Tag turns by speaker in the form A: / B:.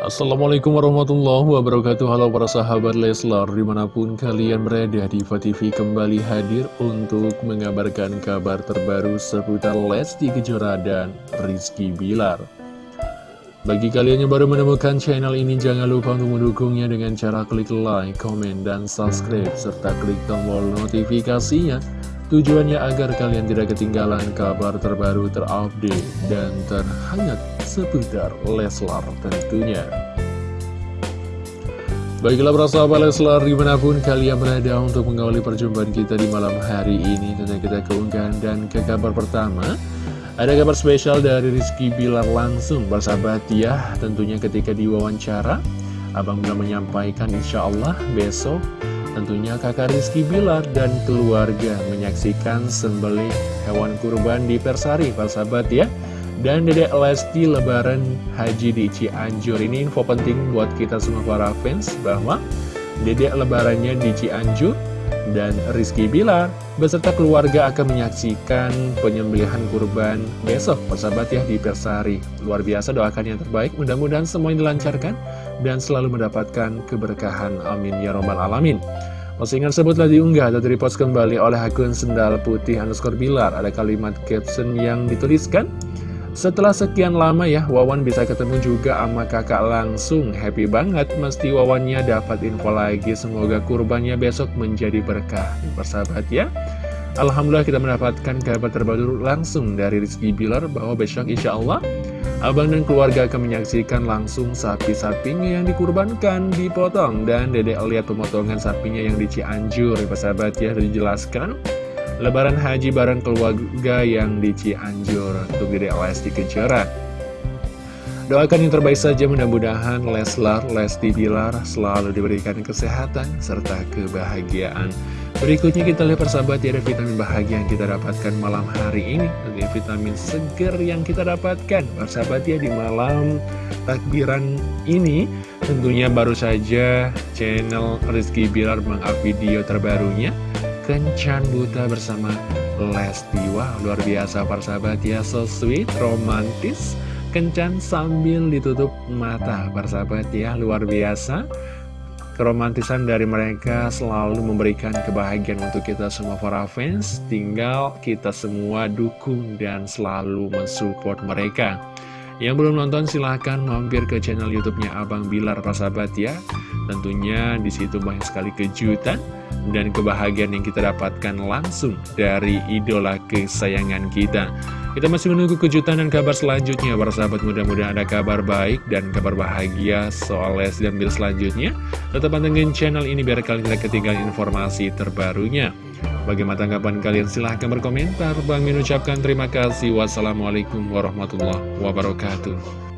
A: Assalamualaikum warahmatullahi wabarakatuh. Halo para sahabat Leslar Di mana pun kalian berada di TV kembali hadir Untuk mengabarkan kabar terbaru Seputar Lesti Kejora dan Rizky Bilar. Bagi kalian yang baru menemukan channel ini Jangan lupa untuk mendukungnya dengan cara klik like, komen, dan subscribe Serta klik tombol notifikasinya Tujuannya agar kalian tidak ketinggalan kabar terbaru terupdate dan terhangat seputar Leslar tentunya. Baiklah para sahabat Leslar di mana pun kalian berada untuk mengawali perjumpaan kita di malam hari ini Tentunya kita keunggahan dan ke kabar pertama Ada kabar spesial dari Rizky Bilar langsung bersahabat ya Tentunya ketika diwawancara Abang belum menyampaikan insya Allah besok Tentunya kakak Rizky Bilar dan keluarga menyaksikan sembelih hewan kurban di Persari, Pak sahabat ya. Dan Dedek Lesti lebaran haji di Cianjur. Ini info penting buat kita semua para fans bahwa Dedek lebarannya di Cianjur dan Rizky Bilar beserta keluarga akan menyaksikan penyembelihan kurban besok persahabat ya di Persari. Luar biasa doakan yang terbaik, mudah-mudahan semuanya dilancarkan dan selalu mendapatkan keberkahan. Amin ya robbal alamin. Postingan tersebut telah diunggah atau repost kembali oleh akun Sendal Putih underscore Bilar. Ada kalimat caption yang dituliskan, setelah sekian lama ya, Wawan bisa ketemu juga sama kakak langsung. Happy banget, mesti Wawannya dapat info lagi. Semoga kurbannya besok menjadi berkah. Persahabat ya. Alhamdulillah kita mendapatkan kabar terbaru langsung dari Rizky Bilar bahwa besok insya Allah Abang dan keluarga akan menyaksikan langsung sapi-sapinya yang dikurbankan, dipotong, dan dedek lihat pemotongan sapinya yang di Cianjur, sahabat ya, dijelaskan. Lebaran haji bareng keluarga yang di Cianjur untuk dedek Lesti Kejora. Doakan yang terbaik saja mudah-mudahan Leslar, Lesti Bilar selalu diberikan kesehatan serta kebahagiaan. Berikutnya kita lihat persahabat ya ada vitamin bahagia yang kita dapatkan malam hari ini. Ada vitamin seger yang kita dapatkan. Persahabat ya di malam takbiran ini Tentunya baru saja channel Rizky Bilar mengupload video terbarunya Kencan Buta bersama Lesti. Wah luar biasa persahabat ya So sweet, romantis. Kencan sambil ditutup mata persahabat ya luar biasa Keromantisan dari mereka selalu memberikan kebahagiaan untuk kita semua para fans. Tinggal kita semua dukung dan selalu mensupport mereka. Yang belum nonton silahkan mampir ke channel youtube-nya Abang Bilar sahabat ya. Tentunya di situ banyak sekali kejutan dan kebahagiaan yang kita dapatkan langsung dari idola kesayangan kita kita masih menunggu kejutan dan kabar selanjutnya Para sahabat mudah-mudahan ada kabar baik dan kabar bahagia soal Les dan Bill selanjutnya. Tetap pantengin channel ini biar kalian tidak ketinggalan informasi terbarunya. Bagaimana tanggapan kalian? Silahkan berkomentar. Bang mengucapkan terima kasih. Wassalamualaikum warahmatullahi wabarakatuh